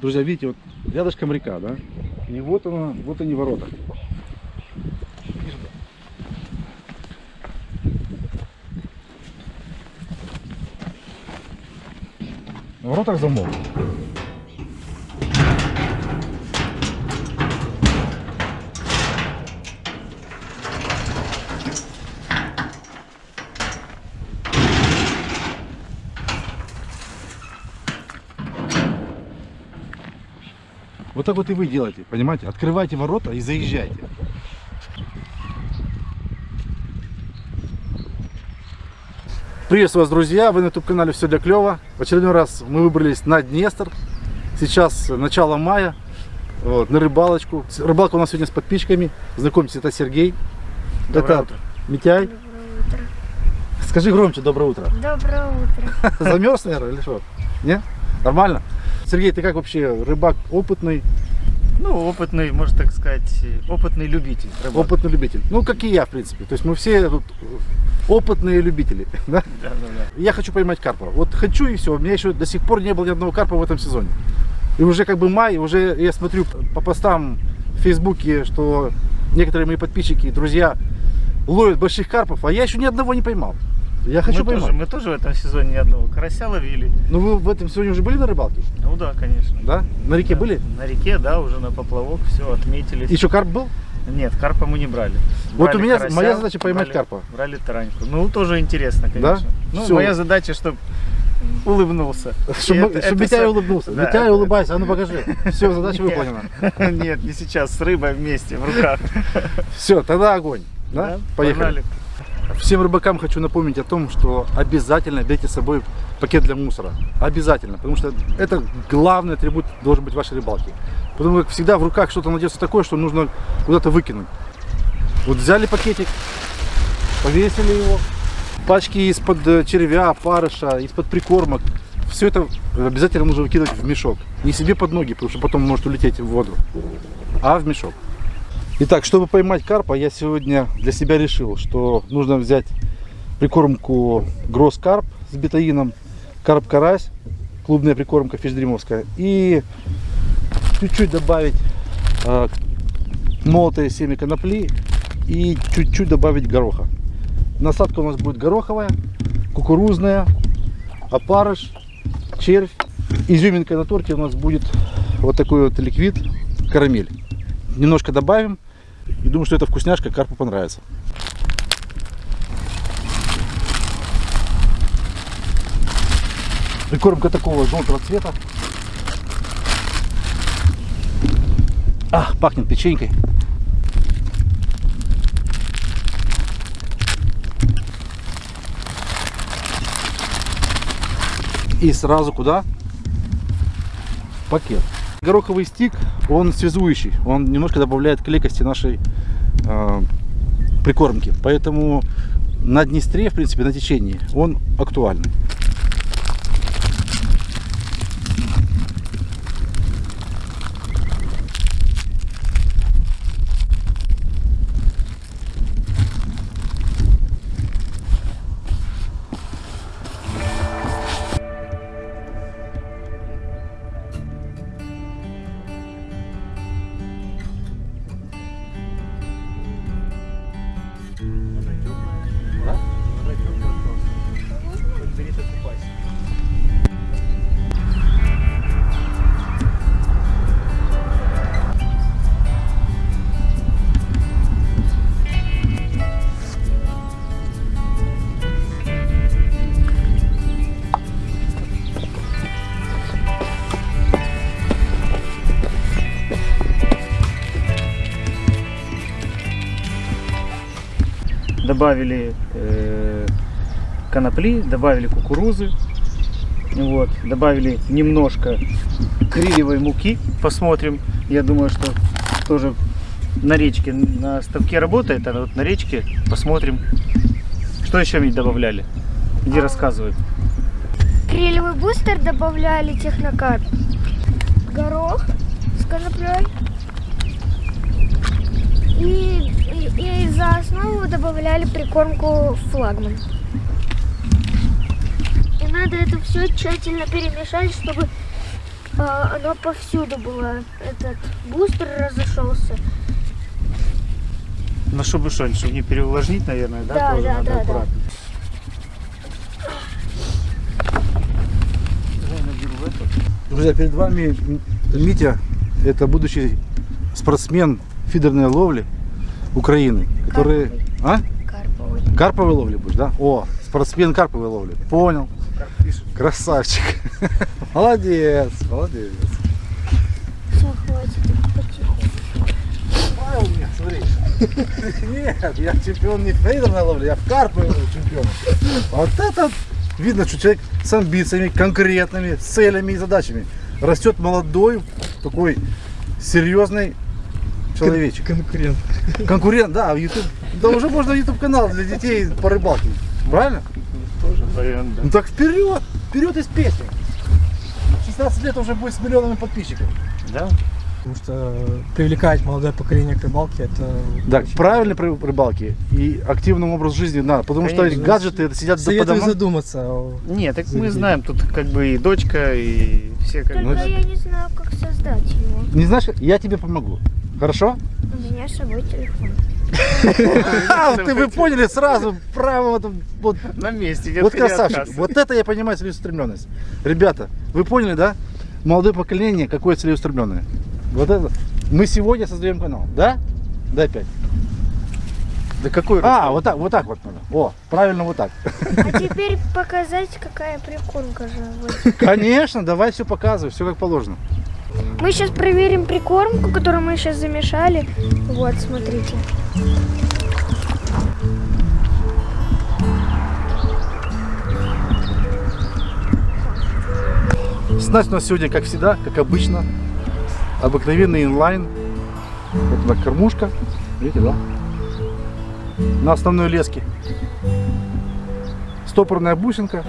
Друзья, видите, вот рядышком река, да? И вот она, вот они ворота. На воротах замок. Так вот и вы делаете, понимаете? Открывайте ворота и заезжайте. Приветствую вас, друзья! Вы на YouTube-канале «Все для клёва». В очередной раз мы выбрались на Днестр. Сейчас начало мая. Вот, на рыбалочку. Рыбалка у нас сегодня с подписчиками. Знакомьтесь, это Сергей. Доброе это утро. Митяй. Доброе утро. Скажи громче «Доброе утро». Доброе утро. Замерз, наверное, или что? Не? Нормально? Сергей, ты как вообще? Рыбак опытный, Ну, опытный, можно так сказать, опытный любитель. рыбак. опытный любитель. Ну, как и я, в принципе. То есть мы все тут опытные любители. Да? Да, да, да. Я хочу поймать карпа. Вот хочу и все. У меня еще до сих пор не было ни одного карпа в этом сезоне. И уже как бы май, уже я смотрю по постам в Фейсбуке, что некоторые мои подписчики, друзья ловят больших карпов, а я еще ни одного не поймал. Я хочу мы, поймать. тоже, мы тоже в этом сезоне ни одного карася ловили. Ну вы в этом сегодня уже были на рыбалке? Ну да, конечно. Да? На реке Да. были? На реке, да, уже на поплавок, все, отметились. Еще карп был? Нет, карпа мы не брали. Вот Брали у меня карася, моя задача поймать брали- карпа. Брали тараньку. Ну, тоже интересно, конечно. Ну, Всё. моя задача, чтобы улыбнулся. Чтобы Митяй улыбнулся. Да, Митяй, улыбайся, а ну покажи. Все, задача Нет. выполнена. Нет, не сейчас, с рыбой вместе, в руках. Все, тогда огонь. Да? Да, Поехали. погнали. Всем рыбакам хочу напомнить о том, что обязательно берите с собой пакет для мусора. Обязательно, потому что это главный атрибут должен быть вашей рыбалки. Потому как всегда в руках что-то найдется такое, что нужно куда-то выкинуть. Вот взяли пакетик, повесили его, пачки из-под э, червя, парыша, из-под прикормок. Все это обязательно нужно выкидывать в мешок. Не себе под ноги, потому что потом может улететь в воду, а в мешок. Итак, чтобы поймать карпа, я сегодня для себя решил, что нужно взять прикормку Гросс Карп с бетаином, карп-карась, клубная прикормка фишдримовская, и чуть-чуть добавить э, молотое семя конопли и чуть-чуть добавить гороха. Насадка у нас будет гороховая, кукурузная, опарыш, червь. Изюминкой на торте у нас будет вот такой вот ликвид, карамель. Немножко добавим. И думаю, что эта вкусняшка карпу понравится. Прикормка такого желтого цвета. А, пахнет печенькой. И сразу куда? В пакет. Гороховый стик, он связующий, он немножко добавляет клейкости нашей э, прикормки. Поэтому на Днестре, в принципе, на течении, он актуальный. Добавили э, конопли, добавили кукурузы, вот, добавили немножко крилевой муки, посмотрим. Я думаю, что тоже на речке, на ставке работает, а вот на речке посмотрим. Что еще мне добавляли? Иди рассказывай. Крилевый бустер добавляли технокарп. Горох с коноплей. И, и, и за основу добавляли прикормку флагман. И надо это все тщательно перемешать, чтобы а, оно повсюду было. Этот бустер разошелся. Ну, чтобы что, чтобы не переувлажнить, наверное, да? Да, тоже да, надо да, да. аккуратно. Эту. Друзья, перед вами Митя, это будущий спортсмен фидерной ловли Украины, который... А? Карповый. Карповой ловли будешь, да? О, спортсмен карповой ловли. Понял. Красавчик. Молодец, молодец. Все, хватит. у меня, смотри. Нет, я чемпион не в фейдерной ловле, я в карповой чемпион. Вот это видно, что человек с амбициями, конкретными, с целями и задачами. Растет молодой, такой серьезный человечек. Конкурент. Конкурент, да, в YouTube. Да уже можно YouTube канал для детей по рыбалке. Правильно? Тоже вариант, да. Ну так вперед! Вперед из песни! 16 лет уже будет с миллионами подписчиков. Да? Потому что привлекать молодое поколение к рыбалке это Да, очень правильной ры- рыбалки и активному образу жизни надо, потому что Конечно. гаджеты это сидят по Советую домам. задуматься. о- Нет, так мы знаем, тут как бы и дочка, и все как Только бы... я не знаю, как создать его. Не знаешь, как? я тебе помогу. Хорошо? У меня с собой телефон. А, ты вы поняли сразу, право вот, На месте, вот красавчик. Вот это я понимаю целеустремленность. Ребята, вы поняли, да? Молодое поколение, какое целеустремленное. Вот это. Мы сегодня создаем канал, да? Дай пять. Да какой А, вот так, вот так вот надо. О, правильно вот так. А теперь показать, какая прикормка же. Конечно, давай все показывай, все как положено. Мы сейчас проверим прикормку, которую мы сейчас замешали. Вот, смотрите. Снасть у нас сегодня, как всегда, как обычно, обыкновенный инлайн. Вот она кормушка, видите, да? На основной леске. Стопорная бусинка,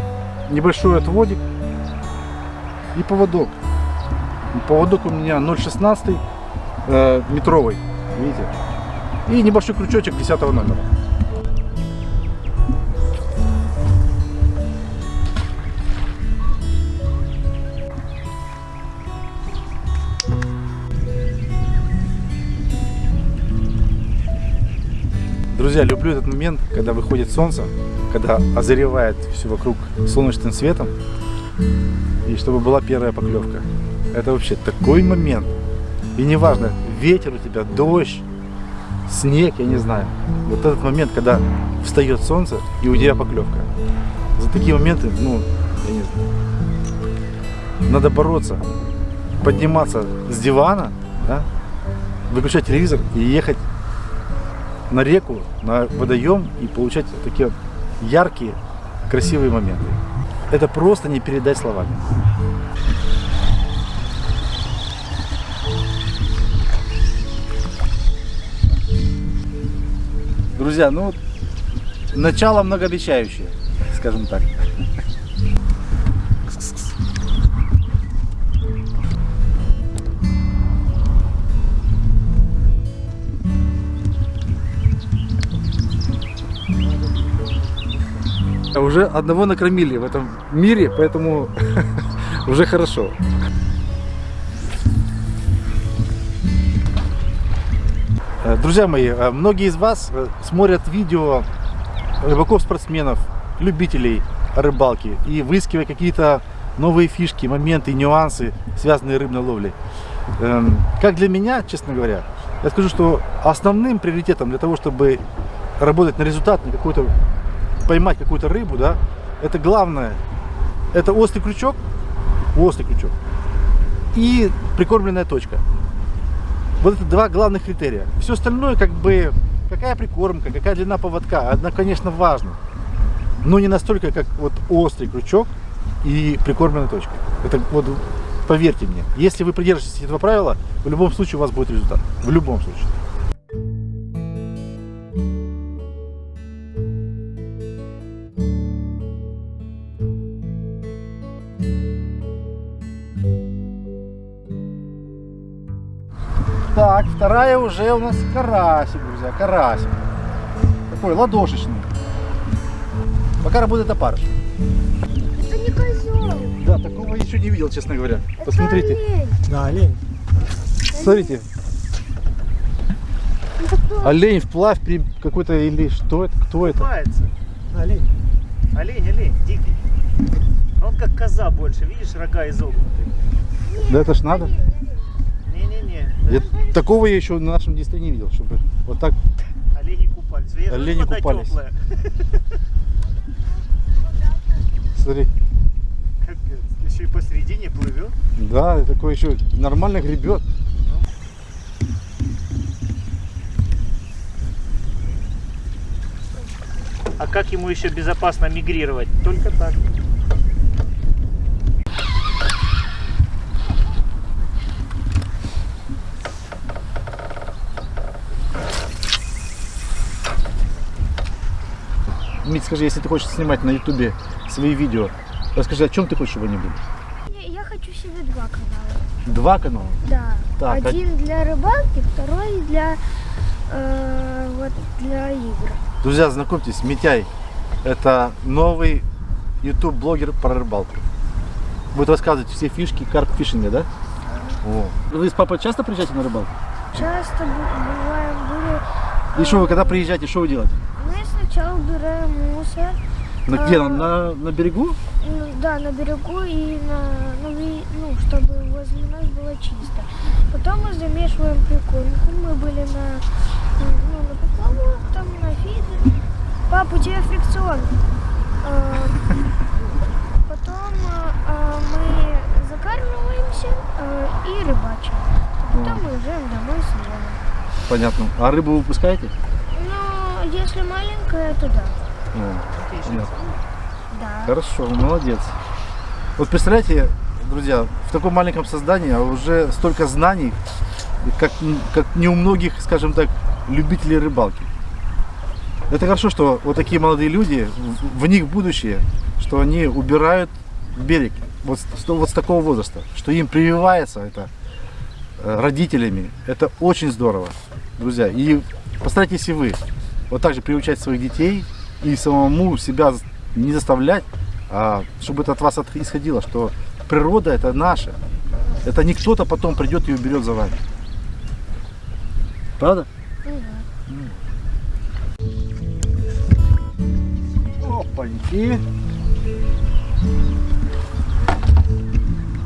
небольшой отводик и поводок. Поводок у меня 0,16 э, метровый, видите? И небольшой крючочек 10 номера. Друзья, люблю этот момент, когда выходит солнце, когда озаревает все вокруг солнечным светом, и чтобы была первая поклевка. Это вообще такой момент. И неважно, ветер у тебя, дождь, снег, я не знаю. Вот этот момент, когда встает солнце, и у тебя поклевка. За такие моменты, ну, я не знаю. Надо бороться, подниматься с дивана, да, выключать телевизор и ехать на реку, на водоем и получать такие яркие, красивые моменты. Это просто не передать словами. Друзья, ну, начало многообещающее, скажем так. Уже одного накормили в этом мире, поэтому уже хорошо. Друзья мои, э, многие из вас э, смотрят видео рыбаков-спортсменов, любителей рыбалки и выискивая какие-то новые фишки, моменты, нюансы, связанные с рыбной ловлей. Эм, Как для меня, честно говоря, я скажу, что основным приоритетом для того, чтобы работать на результат, на какой-то поймать какую-то рыбу, да, это главное, это острый крючок, острый крючок и прикормленная точка. Вот это два главных критерия. Все остальное, как бы, какая прикормка, какая длина поводка, она, конечно, важно. Но не настолько, как вот острый крючок и прикормленная точка. Это вот, поверьте мне, если вы придержитесь этого правила, в любом случае у вас будет результат. В любом случае. Вторая уже у нас карасик, друзья, карасик. Такой ладошечный. Пока работает опарыш. Это не козел. Да, такого я еще не видел, честно говоря. Посмотрите. Это олень. Да, олень. Смотрите, олень вплавь при какой-то или что это, кто это? Купается. Олень. Олень, олень, дикий. Он как коза больше, видишь, рога изогнутые. Да это ж надо. Не-не-не, Я такого я еще на нашем диске не видел, чтобы вот так. олени купались. Я Олени купались. теплая. Смотри, Капец. Еще и посередине плывет. да, такой еще нормально гребет. А как ему еще безопасно мигрировать? Только так. Мить, скажи, если ты хочешь снимать на ютубе свои видео, расскажи, о чем ты хочешь, были? Я- Я хочу себе два канала. Два канала. Да. Так, а- Один для рыбалки, второй для э, вот для игр. Друзья, знакомьтесь, Митяй. Это новый YouTube блогер про рыбалку. Будет рассказывать все фишки карп-фишинга, да? О. Вы с папой часто приезжаете на рыбалку? Часто бываем были. И что вы, когда приезжаете, что вы делаете? Мы сначала убираем мусор. На, где? На, на, на берегу? Ну, да, на берегу и на, на ви- ну, чтобы возле нас было чисто. Потом мы замешиваем прикормку. Мы были на, ну, на поплавок, там на фидер. Пап, у тебя фрикцион. Э, Потом э, э, мы закармливаемся э, и рыбачим. Потом уезжаем домой с. Понятно. А рыбу вы выпускаете? Если маленькая, то да. О, понятно. Да. Хорошо, молодец. Вот представляете, друзья, в таком маленьком создании а уже столько знаний, как, как не у многих, скажем так, любителей рыбалки. Это хорошо, что вот такие молодые люди, в, в них будущее, что они убирают берег вот, с- вот с такого возраста, что им прививается это э, родителями. Это очень здорово, друзья. И постарайтесь и вы вот так же приучать своих детей и самому себя не заставлять, а чтобы это от вас исходило, что природа это наша. Это не кто-то потом придет и уберет за вами. Правда? Опаньки.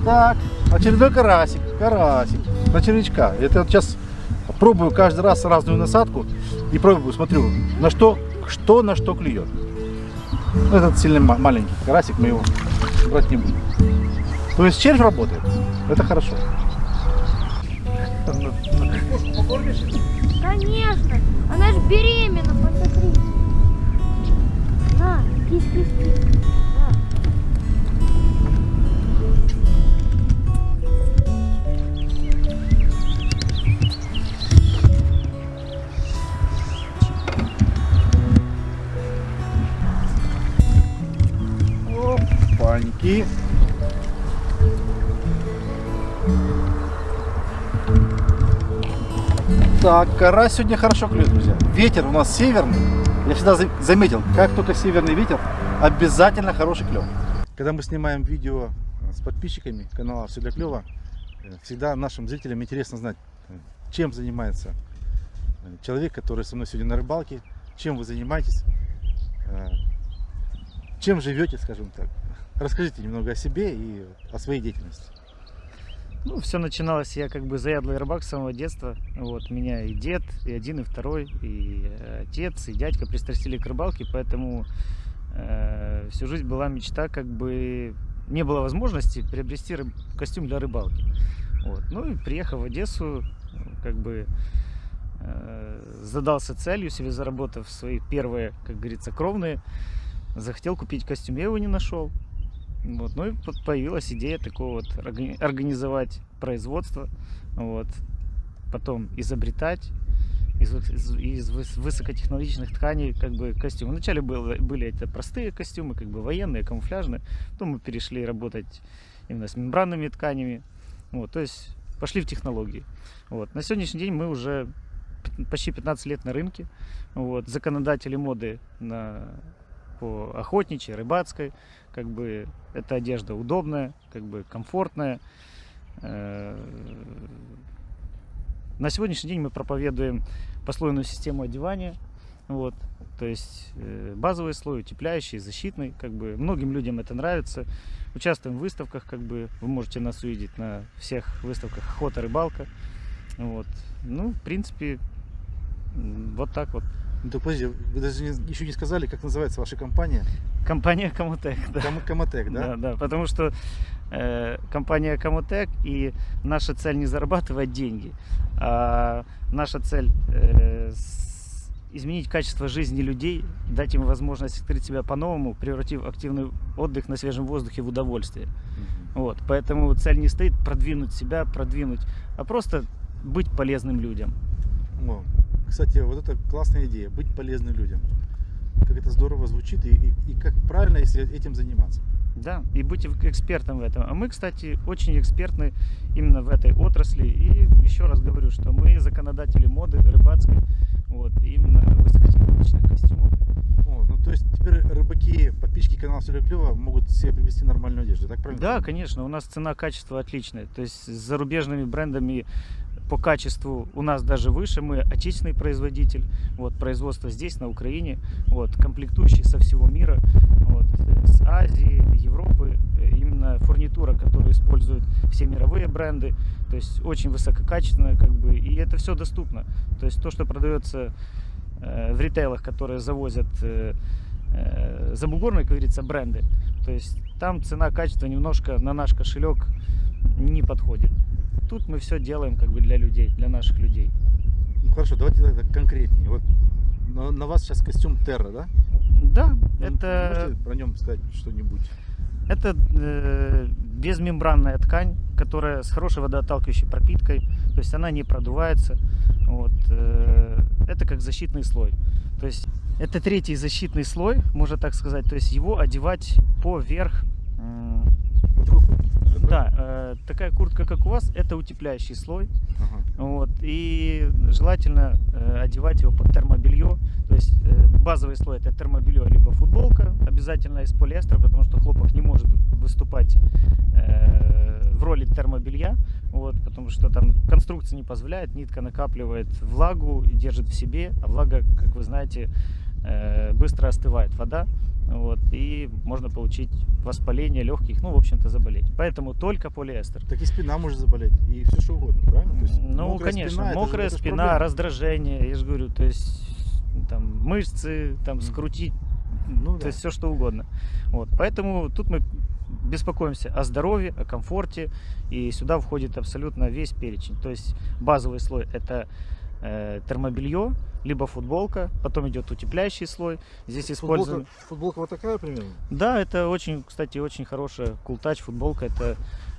Так, очередной карасик, карасик, на червячка. Это вот сейчас пробую каждый раз разную насадку и пробую, смотрю, на что, что на что клюет. Ну, этот сильно ма- маленький карасик, мы его брать не будем. То есть червь работает, это хорошо. Кора сегодня хорошо клюет, друзья. Ветер у нас северный. Я всегда за- заметил, как только северный ветер, обязательно хороший клев. Когда мы снимаем видео с подписчиками канала Все для клева, э, всегда нашим зрителям интересно знать, э, чем занимается э, человек, который со мной сегодня на рыбалке, чем вы занимаетесь, э, чем живете, скажем так. Расскажите немного о себе и о своей деятельности. Ну, все начиналось, я как бы заядлый рыбак с самого детства. Вот, меня и дед, и один, и второй, и э, отец, и дядька пристрастили к рыбалке, поэтому э, всю жизнь была мечта, как бы не было возможности приобрести рыб- костюм для рыбалки. Вот. Ну и приехав в Одессу, как бы э, задался целью себе, заработав свои первые, как говорится, кровные, захотел купить костюм, я его не нашел. Вот. Ну и появилась идея такого вот органи- организовать производство, вот. потом изобретать из, из- из выс- высокотехнологичных тканей как бы костюмы. Вначале было, были это простые костюмы, как бы военные, камуфляжные. Потом мы перешли работать именно с мембранными тканями. Вот, то есть пошли в технологии. Вот. На сегодняшний день мы уже почти 15 лет на рынке. Вот. Законодатели моды на по охотничьей, рыбацкой. Как бы эта одежда удобная, как бы комфортная. Э, На сегодняшний день мы проповедуем послойную систему одевания. Вот, то есть э, базовый слой, утепляющий, защитный, как бы многим людям это нравится. Участвуем в выставках, как бы вы можете нас увидеть на всех выставках охота, рыбалка. Вот, ну, в принципе, вот так вот. Ну, так подожди, вы даже не- еще не сказали, как называется ваша компания? Компания Комутек, да. Ком- Комотек, да? Да, да, потому что э, компания Комутек и наша цель не зарабатывать деньги, а наша цель э, с- изменить качество жизни людей, дать им возможность открыть себя по-новому, превратив активный отдых на свежем воздухе в удовольствие. Мгм. Вот, поэтому цель не стоит продвинуть себя, продвинуть, а просто быть полезным людям. О, кстати, вот это классная идея, быть полезным людям. Как это здорово звучит и, и- и как правильно, если этим заниматься. Да, и быть эк- экспертом в этом. А мы, кстати, очень экспертны именно в этой отрасли. И еще раз говорю, что мы законодатели моды рыбацкой, вот, именно высокотехнологичных костюмов. О, ну то есть теперь рыбаки, подписчики канала Все Клево могут себе привезти нормальную одежду, так правильно? Да, конечно, у нас цена-качество отличная. То есть с зарубежными брендами по качеству у нас даже выше. Мы отечественный производитель. Вот, производство здесь, на Украине. Вот, комплектующие со всего мира. Вот, с Азии, Европы. Э, Именно фурнитура, которую используют все мировые бренды. То есть очень высококачественная, как бы, и это все доступно. То есть то, что продается э, в ритейлах, которые завозят э, забугорные, как говорится, бренды. То есть там цена-качество немножко на наш кошелек не подходит. Тут мы все делаем как бы для людей, для наших людей. Ну хорошо, давайте тогда конкретнее. Вот на, на вас сейчас костюм Терра, да? Да, Ну, это, Можете про нем сказать что-нибудь? это э, безмембранная ткань, которая с хорошей водоотталкивающей пропиткой, то есть она не продувается. Вот, э, это как защитный слой. То есть это третий защитный слой, можно так сказать. То есть его одевать поверх м, Вот Да, э, такая куртка, как у вас, это утепляющий слой. Ага. Вот, и желательно э, одевать его под термобелье. То есть э, базовый слой это термобелье либо футболка, обязательно из полиэстера, потому что хлопок не может выступать э, в роли термобелья. Вот, потому что там конструкция не позволяет, нитка накапливает влагу и держит в себе, а влага, как вы знаете, э, быстро остывает вода. Вот, и можно получить воспаление легких, ну, в общем-то, заболеть. Поэтому только полиэстер. Так и спина может заболеть, и все что угодно, правильно? То есть Ну, конечно, спина, это мокрая это же спина, проблема. раздражение, я же говорю, то есть там мышцы, там скрутить, Ну то да. есть все что угодно. Вот, поэтому тут мы беспокоимся о здоровье, о комфорте, и сюда входит абсолютно весь перечень. То есть базовый слой это э, термобелье, либо футболка, потом идет утепляющий слой. Здесь используем. Футболка, футболка вот такая примерно? Да, это очень, кстати, очень хорошая култач футболка. Это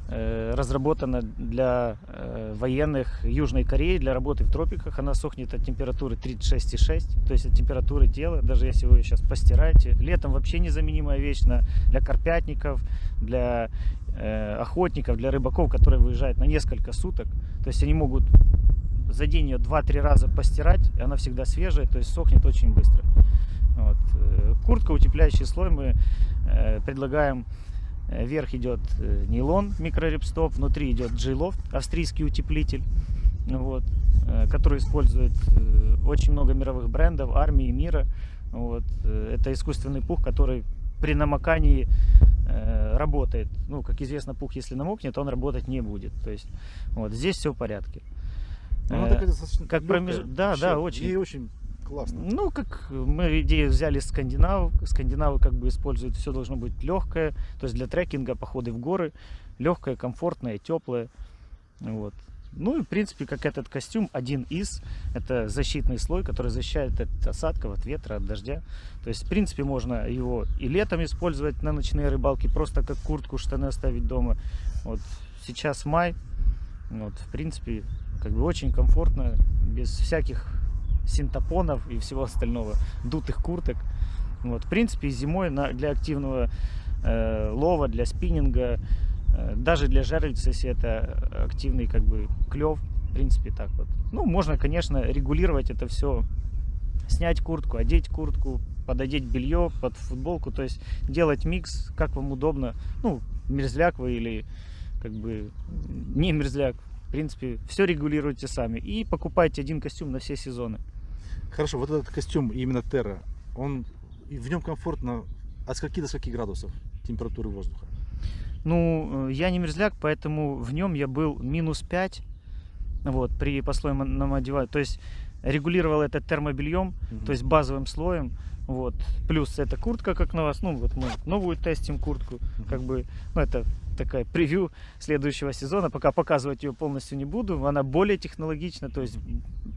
э, разработана для э, военных Южной Кореи для работы в тропиках. Она сохнет от температуры 36,6, то есть от температуры тела. Даже если вы ее сейчас постираете, летом вообще незаменимая вещь на, для карпятников, для э, охотников, для рыбаков, которые выезжают на несколько суток. То есть они могут за день ее 2-3 раза постирать, и она всегда свежая, то есть сохнет очень быстро. Вот. э, Куртка, утепляющий слой мы э, предлагаем. Вверх идет э, нейлон микрорепстоп, внутри идет G-Loft, австрийский утеплитель, вот, который использует очень много мировых брендов, армии мира. Вот. Это искусственный пух, который при намокании работает. Ну, как известно, пух, если намокнет, он работать не будет. То есть, вот здесь все в порядке. Она Э, такая достаточно как легкая. промеж- да, да, очень. Ей очень классно. Ну, как мы идею взяли с скандинавов. Скандинавы как бы используют, все должно быть легкое. То есть для трекинга, походы в горы. Легкое, комфортное, теплое. Вот. Ну и в принципе, как этот костюм, один из, это защитный слой, который защищает от осадков, от ветра, от дождя. То есть, в принципе, можно его и летом использовать на ночные рыбалки, просто как куртку, штаны оставить дома. Вот сейчас май, вот, в принципе, как бы очень комфортно, без всяких синтопонов и всего остального, дутых курток. Вот, в принципе, зимой на, для активного э, лова, для спиннинга, э, даже для жерлиц, если это активный как бы клев, в принципе, так вот. Ну, можно, конечно, регулировать это все снять куртку, одеть куртку, пододеть белье под футболку, то есть делать микс, как вам удобно, ну, мерзляк вы или как бы не мерзляк, принципе, все регулируйте сами и покупайте один костюм на все сезоны. Хорошо, вот этот костюм именно Терра, он в нем комфортно от скольки до скольки градусов температуры воздуха? Ну, э, я не мерзляк, поэтому в нем я был минус 5, вот, при послойном одевании. То есть регулировал это термобельем, Мгм. то есть базовым слоем. Вот. Плюс эта куртка, как на вас. Ну, вот мы новую тестим куртку. Как бы, ну, это такая превью следующего сезона. Пока показывать ее полностью не буду. Она более технологична. То есть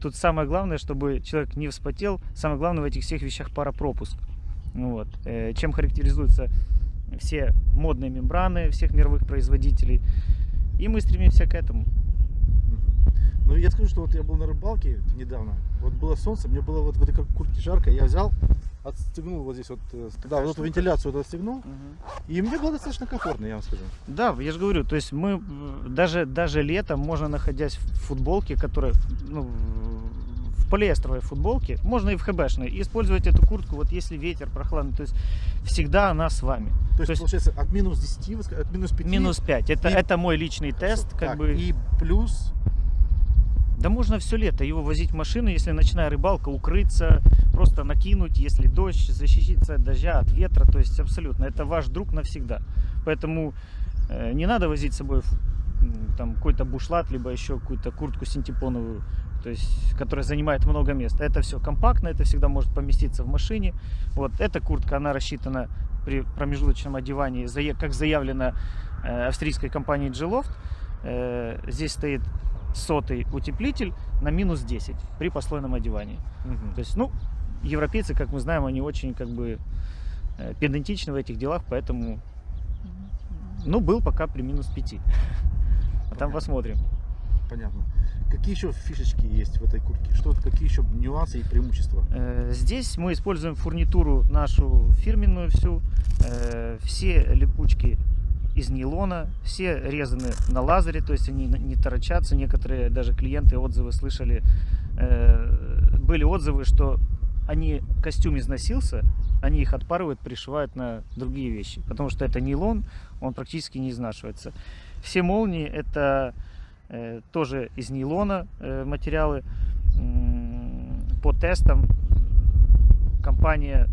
тут самое главное, чтобы человек не вспотел. Самое главное в этих всех вещах паропропуск. Ну Вот. Э, Чем характеризуются все модные мембраны всех мировых производителей. И мы стремимся к этому. Ну, я скажу, что вот я был на рыбалке недавно, вот было солнце, мне было вот в этой кур- куртке жарко, я взял, отстегнул вот здесь вот, э, да, вот эту вентиляцию вот отстегнул, и мне было достаточно комфортно, я вам скажу. Да, я же говорю, то есть мы даже, даже летом, можно находясь в футболке, которая, ну, в полиэстеровой футболке, можно и в ХБшной, и использовать эту куртку, вот если ветер прохладный, то есть всегда она с вами. То есть, получается, от минус 10, вы ска- от минус 5. Минус 5, это, И- это мой личный тест, как так, бы, И плюс, да можно все лето его возить в машину, если ночная рыбалка, укрыться, просто накинуть, если дождь, защититься от дождя, от ветра, то есть абсолютно, это ваш друг навсегда. Поэтому э, не надо возить с собой там какой-то бушлат, либо еще какую-то куртку синтепоновую, то есть, которая занимает много места. Это все компактно, это всегда может поместиться в машине. Вот эта куртка, она рассчитана при промежуточном одевании, как заявлено э, австрийской компанией G-Loft. Э, здесь стоит сотый утеплитель на минус 10 при послойном одевании. Мгм. То есть, ну, европейцы, как мы знаем, они очень как бы э, педантичны в этих делах, поэтому, ну, был пока при минус 5. А там Понятно. посмотрим. понятно. Какие еще фишечки есть в этой куртке? Что, какие еще нюансы и преимущества? Э, Здесь мы используем фурнитуру нашу фирменную всю. Э, Все липучки из нейлона, все резаны на лазере, то есть они не торочатся. Некоторые даже клиенты отзывы слышали, э, были отзывы, что они костюм износился, они их отпарывают, пришивают на другие вещи, потому что это нейлон, он практически не изнашивается. Все молнии это э, тоже из нейлона э, материалы. По тестам компания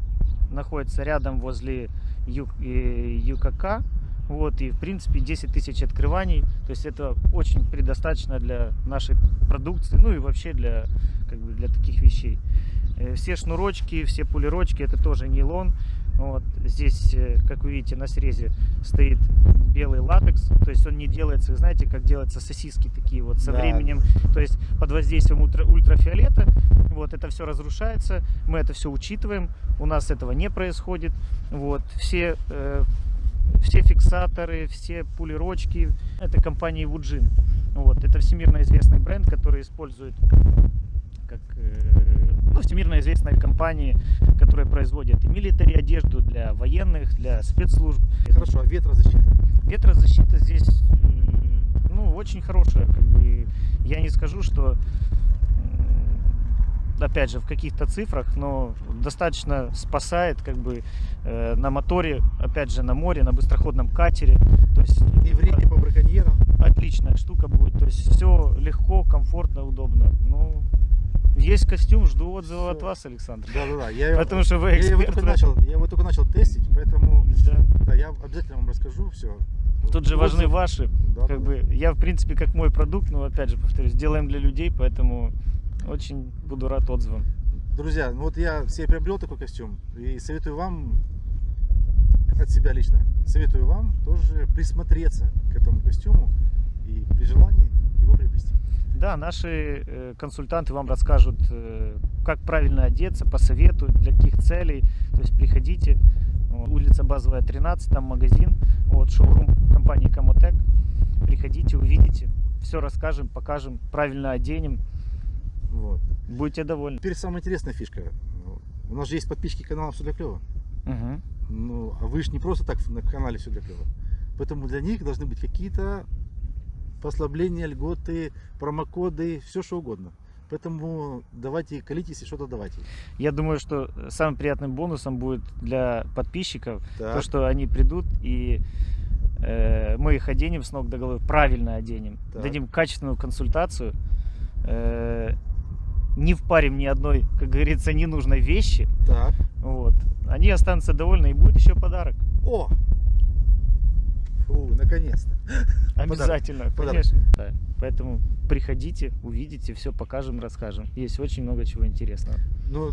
находится рядом возле ЮКК. Вот, и в принципе 10 тысяч открываний. То есть это очень предостаточно для нашей продукции, ну и вообще для, как бы, для таких вещей. Э, Все шнурочки, все пулерочки это тоже нейлон. Вот. Здесь, э, как вы видите, на срезе стоит белый латекс. То есть он не делается, знаете, как делаются сосиски такие вот со Да. временем. То есть под воздействием ультра- ультрафиолета вот это все разрушается. Мы это все учитываем. У нас этого не происходит. Вот. Все, э, все фиксаторы, все пулерочки. Это компания Wujin. Вот. Это всемирно известный бренд, который использует как э, ну, всемирно известные компании, которые производят и милитари одежду для военных, для спецслужб. Хорошо, а ветрозащита? Ветрозащита здесь м, ну, очень хорошая. Как бы, я не скажу, что опять же в каких-то цифрах, но достаточно спасает как бы э, на моторе, опять же на море, на быстроходном катере. То есть И в реке по браконьерам? отличная штука будет. То есть все легко, комфортно, удобно. Ну, есть костюм, жду отзыва от Всё. вас, Александр. Да, да, да. Я, Потому что вы я его эксперт. только начал, я его только начал тестить, поэтому Да. да, я обязательно вам расскажу все. Тут же важны ваши. Да, Как да, бы я, в принципе, как мой продукт, но опять же, повторюсь, делаем для людей, поэтому очень буду рад отзывам. Друзья, ну вот я себе приобрел такой костюм и советую вам, от себя лично, советую вам тоже присмотреться к этому костюму и при желании его приобрести. Да, наши э, консультанты вам расскажут, э, как правильно одеться, посоветуют, для каких целей. То есть приходите, улица Базовая 13, там магазин, вот шоурум компании Комотек. Приходите, увидите, все расскажем, покажем, правильно оденем, Вот. будете довольны. Теперь самая интересная фишка. У нас же есть подписчики канала «Все для клёва». Мгм. Ну, а вы же не просто так на канале «Все для клёва». Поэтому для них должны быть какие-то послабления, льготы, промокоды, все что угодно. Поэтому давайте колитесь и что-то давайте. Я думаю, что самым приятным бонусом будет для подписчиков Так. то, что они придут и э, мы их оденем с ног до головы, правильно оденем, Так. дадим качественную консультацию, э, не впарим ни одной, как говорится, ненужной вещи. Так. Вот. Они останутся довольны и будет еще подарок. О! Фу, наконец-то. Обязательно, Подарок. конечно. Да. Поэтому приходите, увидите, все покажем, расскажем. Есть очень много чего интересного. Ну,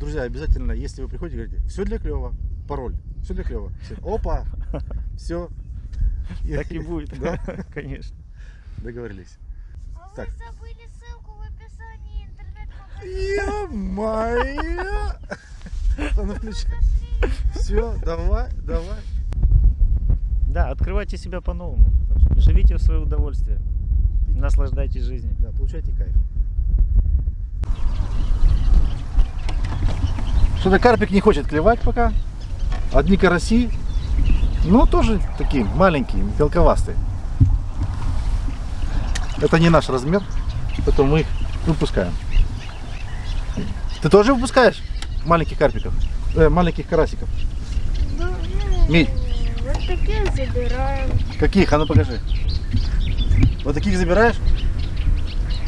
друзья, обязательно, если вы приходите, говорите, все для клева, пароль, все для клева. Опа, все. Так и будет, Да? конечно. Договорились. А Так. вы забыли Ну, включай. Все, давай, давай. Да, открывайте себя по-новому. Живите в свое удовольствие. Наслаждайтесь жизнью. Да, получайте кайф. Что-то карпик не хочет клевать пока. Одни караси. Ну, тоже такие маленькие, мелковастые. Это не наш размер, поэтому мы их выпускаем. Ты тоже выпускаешь маленьких карпиков? Э, маленьких карасиков? Ну, ну, Мить. Вот такие забираем. Каких? А ну покажи. Вот таких забираешь?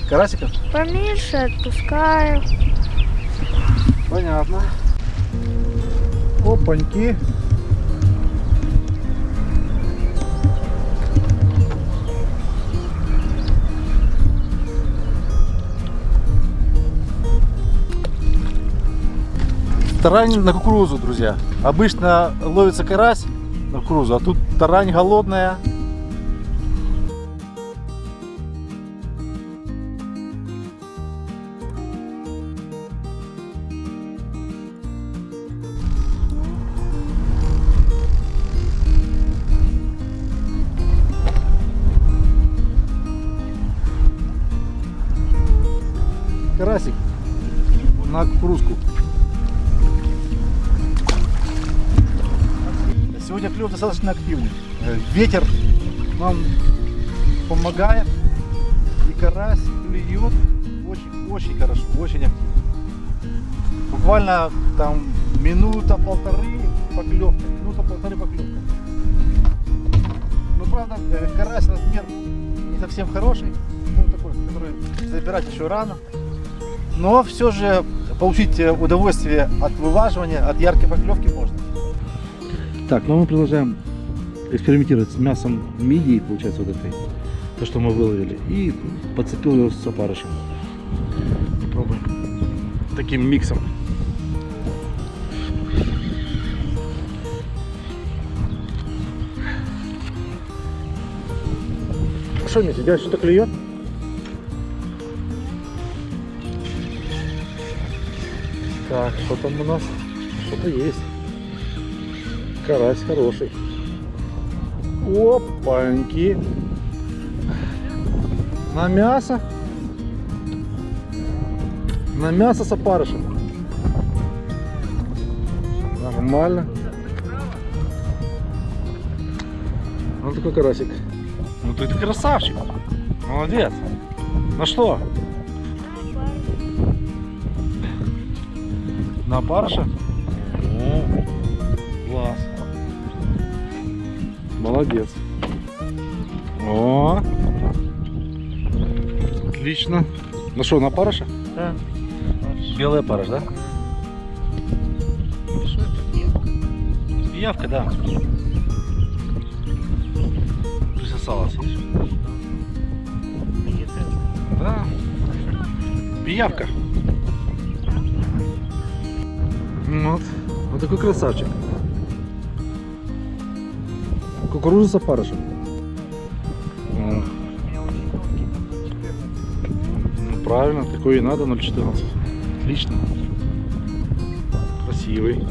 Карасиков? Поменьше отпускаю. Понятно. Опаньки. Тарань на кукурузу, друзья. Обычно ловится карась на кукурузу, а тут тарань голодная. Достаточно активный. Э, Ветер нам помогает. И карась клюет очень, очень хорошо, очень активно. Буквально там минута-полторы поклевка. Минута-полторы поклевка. Ну, правда, э, карась размер не совсем хороший. Ну, такой, который забирать еще рано. Но все же получить э, удовольствие от вываживания, от яркой поклевки можно. Так, ну мы продолжаем экспериментировать с мясом мидии, получается, вот этой, то, что мы выловили, и подцепил его с опарышем. Попробуем таким миксом. Что, Митя, тебя что-то клюет? Так, что там у нас? Что-то есть. Карась хороший. Опаньки. На мясо. На мясо с опарышем. Нормально. Вот такой карасик. Ну ты красавчик. Молодец. Ну что? На опарыша? О, класс. Молодец. О, отлично. Ну что, на опарыша? Да. Белый опарыш, да? Что это? Пиявка, да. Присосалась, видишь? Да. Пиявка. Вот. Вот такой красавчик. Кукуруза с опарышем. Ну, правильно, такой и надо, 0,14. Отлично. Красивый.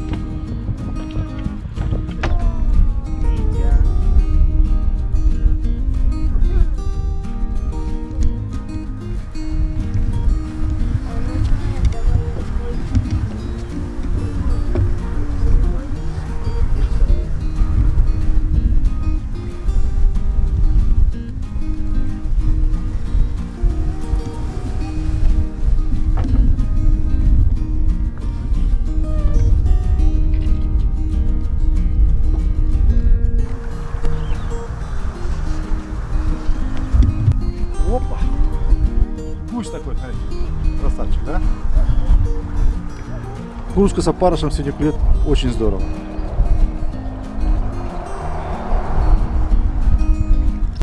Курска с опарышем сегодня клюет очень здорово.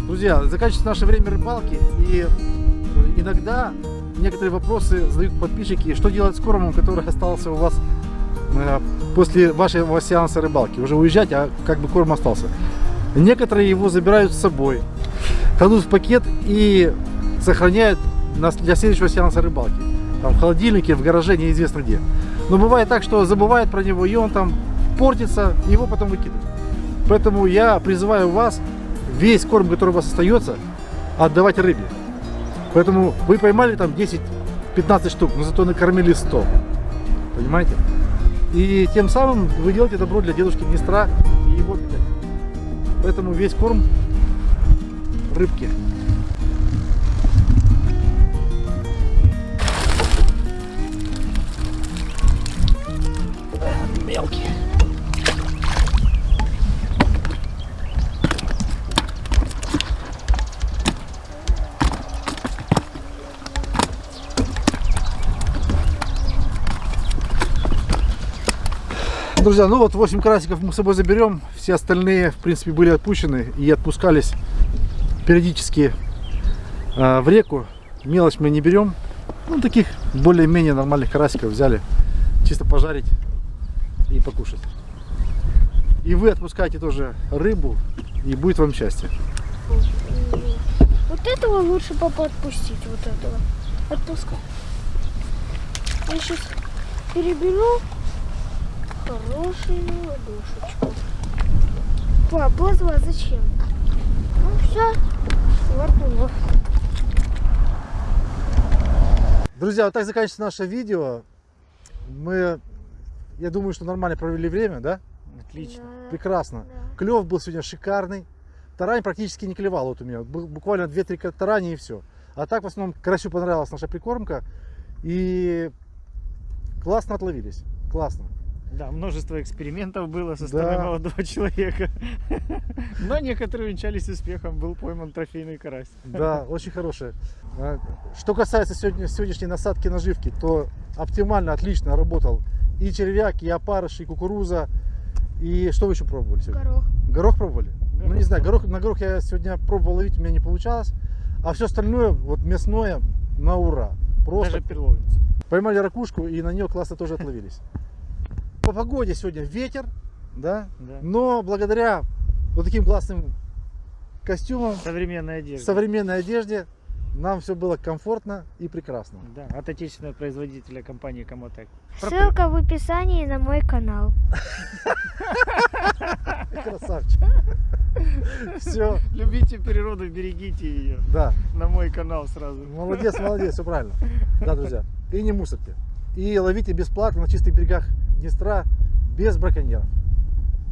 Друзья, заканчивается наше время рыбалки, и э, иногда некоторые вопросы задают подписчики, что делать с кормом, который остался у вас э, после вашего сеанса рыбалки. Уже уезжать, а как бы корм остался. Некоторые его забирают с собой, кладут в пакет и сохраняют для следующего сеанса рыбалки. Там, в холодильнике, в гараже, неизвестно где. Но бывает так, что забывают про него, и он там портится, его потом выкидывают. Поэтому я призываю вас весь корм, который у вас остается, отдавать рыбе. Поэтому вы поймали там 10-15 штук, но зато накормили 100. Понимаете? И тем самым вы делаете добро для дедушки Днестра и его питания. Поэтому весь корм рыбки. Друзья, ну вот 8 карасиков мы с собой заберем. Все остальные, в принципе, были отпущены и отпускались периодически э, в реку. Мелочь мы не берем. Ну, таких более-менее нормальных карасиков взяли. Чисто пожарить и покушать. И вы отпускаете тоже рыбу, и будет вам счастье. Вот этого лучше папа отпустить, вот этого. Отпускай. Я сейчас переберу хорошую ладошечку. Пап, плазва зачем? Ну все, воткнула. Друзья, вот так заканчивается наше видео. Мы, я думаю, что нормально провели время, да? Отлично. Да, Прекрасно. да. Клев был сегодня шикарный. Тарань практически не клевал вот у меня. Буквально 2-3 тарани и все. А так в основном карасю понравилась наша прикормка. И классно отловились. Классно. Да, множество экспериментов было со Да. стороны молодого человека. Но некоторые увенчались успехом. Был пойман трофейный карась. Да, очень хорошая. Что касается сегодня, сегодняшней насадки наживки, то оптимально, отлично работал и червяк, и опарыш, и кукуруза. И что вы еще пробовали сегодня? Горох. Горох пробовали? Ну Горох не знаю, горох, на горох я сегодня пробовал ловить, у меня не получалось. А все остальное, вот мясное, на ура. Просто Даже перловница. поймали ракушку и на нее классно тоже отловились. По погоде сегодня ветер, да, Да. но благодаря вот таким классным костюмам, Современная одежда. современной одежде нам все было комфортно и прекрасно. Да, от отечественного производителя компании Комотек. Ссылка в описании на мой канал. Красавчик. Все, Любите природу, берегите ее. да. На мой канал сразу. Молодец, молодец, все правильно. Да, друзья. И не мусорьте. И ловите бесплатно на чистых берегах Днестра без браконьеров.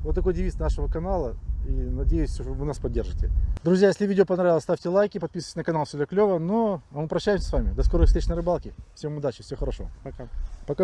Вот такой девиз нашего канала. И надеюсь, вы нас поддержите. Друзья, если видео понравилось, ставьте лайки, подписывайтесь на канал, все для клево. Но а мы прощаемся с вами. До скорых встреч на рыбалке. Всем удачи, всего хорошего. Пока. Пока.